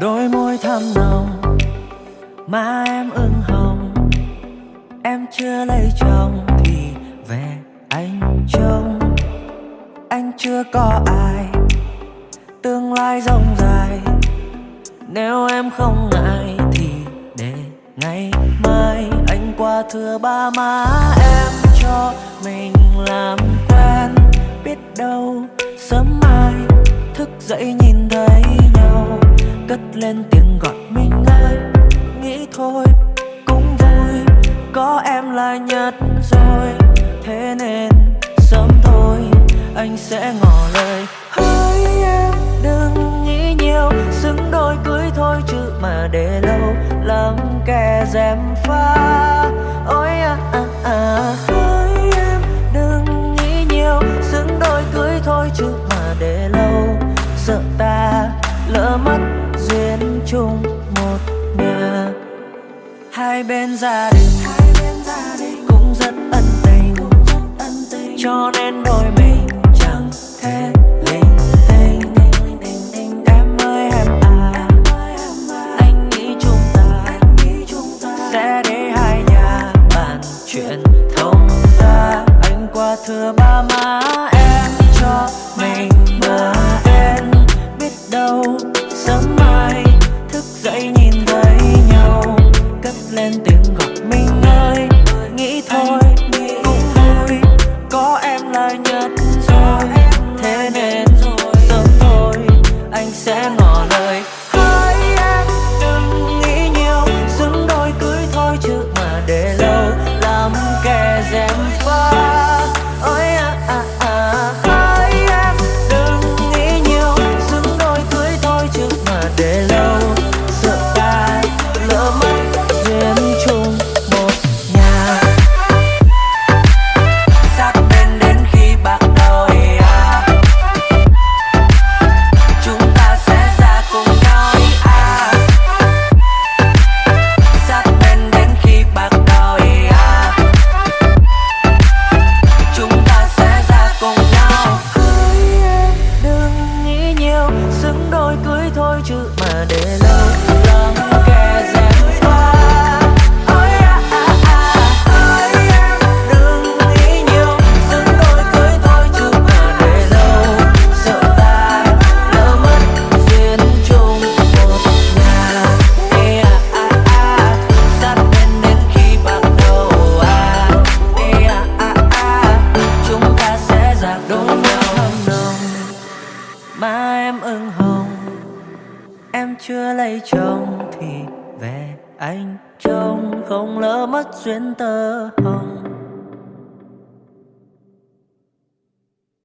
đôi môi thắm nồng mà em ưng hồng. Em chưa lấy chồng thì về anh trông. Anh chưa có ai, tương lai rộng dài nếu em không ngại thì để ngày mai. Anh qua thưa ba má em cho mình làm quen. Biết đâu sớm mai thức dậy nhìn thấy nhau cất lên tiếng gọi mình ơi. Nghĩ thôi, cũng vui, có em là nhất rồi. Thế nên sớm thôi, anh sẽ ngỏ lời. Hỡi em, đừng nghĩ nhiều, xứng đôi cưới thôi chứ mà để lâu. Lắm kẻ dèm pha duyên chung một nhà. Hai bên gia đình cũng rất ân tình. Cho nên đôi mình chẳng thể linh tinh. Em ơi, em à anh nghĩ chúng ta sẽ để hai nhà bàn chuyện thông ra anh qua thưa anh sẽ ngỏ lời chưa lấy chồng thì về anh trông không lỡ mất duyên tơ hồng.